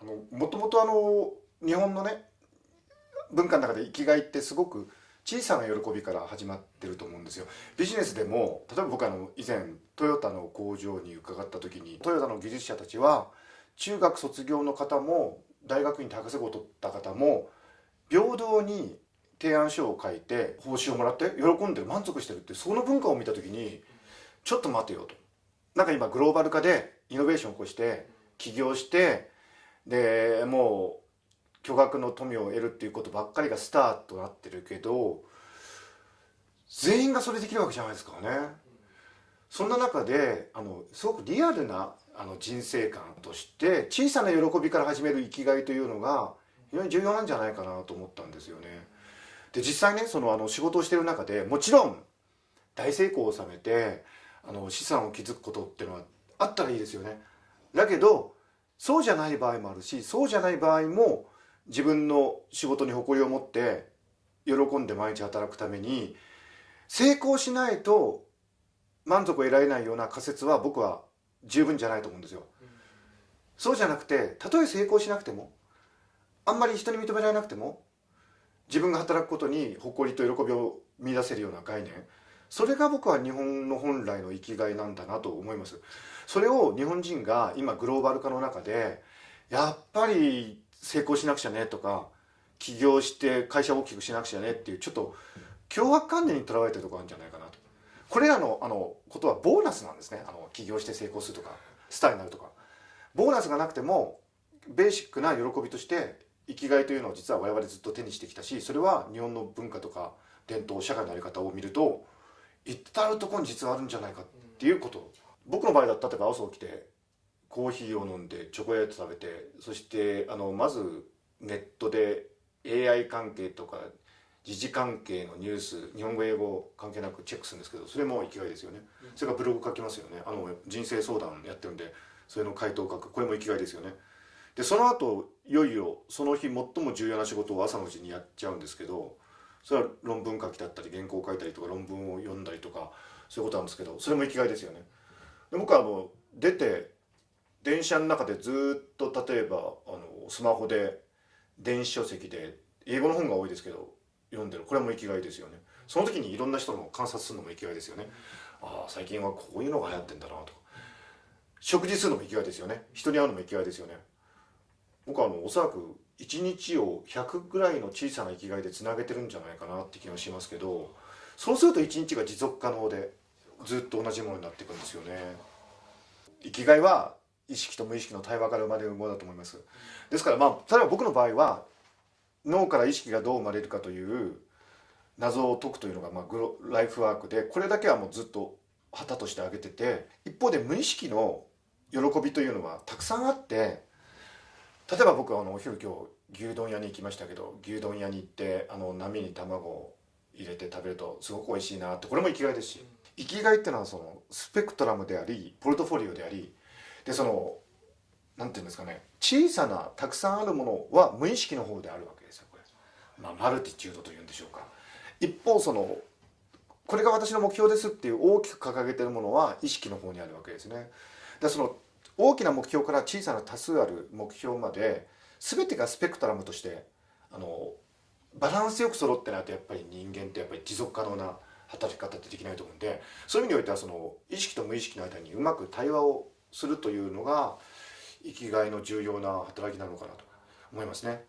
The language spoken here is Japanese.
あのもとあの日本のね文化の中で生きがいってすごく小さな喜びから始まってると思うんですよ。ビジネスでも例えば僕あの以前トヨタの工場に伺った時にトヨタの技術者たちは中学卒業の方も大学院で博士号を取った方も平等に提案書を書いて報酬をもらって喜んで満足してるってその文化を見た時にちょっと待てよと。なんか今グローバル化でイノベーションを起こして起業してでもう巨額の富を得るっていうことばっかりがスターとなってるけど全員がそれできるわけじゃないですかね。そんな中であのすごくリアルなあの人生観として小さな喜びから始める生きがいというのが非常に重要なんじゃないかなと思ったんですよね。で実際ねそのあの仕事をしてる中でもちろん大成功を収めてあの資産を築くことっていうのはあったらいいですよね。だけどそうじゃない場合もあるしそうじゃない場合も自分の仕事に誇りを持って喜んで毎日働くために成功しないと満足を得られないような仮説は僕は十分じゃないと思うんですよ。そうじゃなくてたとえ成功しなくてもあんまり人に認められなくても自分が働くことに誇りと喜びを見出せるような概念それが僕は日本の本来の生きがいなんだなと思います。それを日本人が今グローバル化の中でやっぱり成功しなくちゃねとか起業して会社を大きくしなくちゃねっていうちょっと凶悪観念にとらわれてるところあるんじゃないかなと。これらのあのことはボーナスなんですね。あの起業して成功するとかスターになるとか。ボーナスがなくてもベーシックな喜びとして生きがいというのを実は我々ずっと手にしてきたしそれは日本の文化とか伝統社会の在り方を見ると至るところに実はあるんじゃないかっていうこと。僕の場合だった例えば朝起きてコーヒーを飲んでチョコレート食べてそしてあのまずネットで AI 関係とか時事関係のニュース日本語英語関係なくチェックするんですけどそれも生きがいですよね、それからブログ書きますよね。あの人生相談やってるんでそれの回答を書く。これも生きがいですよね。でその後いよいよその日最も重要な仕事を朝のうちにやっちゃうんですけどそれは論文書きだったり原稿を書いたりとか論文を読んだりとかそういうことなんですけどそれも生きがいですよね。で僕はあの出て電車の中でずっと例えばあのスマホで電子書籍で英語の本が多いですけど読んでる。これも生きがいですよね。その時にいろんな人の観察するのも生きがいですよね。ああ最近はこういうのが流行ってんだなとか。食事するのも生きがいですよね。人に会うのも生きがいですよね。僕はあのおそらく1日を100ぐらいの小さな生きがいでつなげてるんじゃないかなって気がしますけどそうすると1日が持続可能でずっと同じものになっていくんですよね。生きがいは意識と無意識の対話から生まれるものだと思います。ですからまあ例えば僕の場合は脳から意識がどう生まれるかという謎を解くというのが、まあ、グロライフワークでこれだけはもうずっと旗として挙げてて一方で無意識の喜びというのはたくさんあって例えば僕あのお昼今日牛丼屋に行きましたけど牛丼屋に行ってあの波に卵を入れて食べるとすごく美味しいなってこれも生きがいですし生きがいっていうのはそのスペクトラムでありポルトフォリオでありでそのなんていうんですかね小さなたくさんあるものは無意識の方であるわけですよこれ、まあ、マルティチュードというんでしょうか。一方そのこれが私の目標ですっていう大きく掲げてるものは意識の方にあるわけですね。でその大きな目標から小さな多数ある目標まで全てがスペクトラムとしてあのバランスよく揃ってないとやっぱり人間ってやっぱり持続可能な働き方ってできないと思うんでそういう意味においてはその意識と無意識の間にうまく対話をするというのが生きがいの重要な働きなのかなと思いますね。